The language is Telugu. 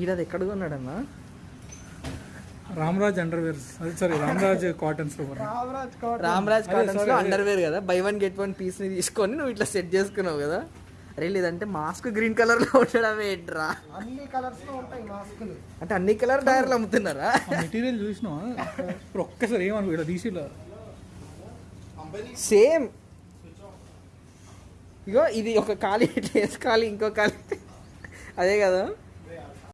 ఈడది ఎక్కడ కొన్నాడన్నా రామరాజ్ అండర్వేర్ అది sorry Ramraj cotton super Ramraj అదే, కాటన్స్లో అండర్వేర్ కదా. బై వన్ గెట్ వన్ పీస్ని తీసుకొని నువ్వు ఇట్లా సెట్ చేసుకున్నావు కదా. అరే లేదంటే మాస్క్ గ్రీన్ కలర్లో ఉండడమే ఏంట్రా? అన్ని కలర్స్లో ఉంటాయి మాస్కులు. అంటే అన్ని కలర్ టైర్లు అమ్ముతున్నారా? మెటీరియల్ చూసినావా? ఇప్పుడు ఒక్కసారి ఏమను ఇక్కడ తీసి సేమ్ ఇగో ఇది ఒక ఖాళీ ఇట్లా వేసుకోవాలి ఇంకో ఖాళీ. అదే కదా.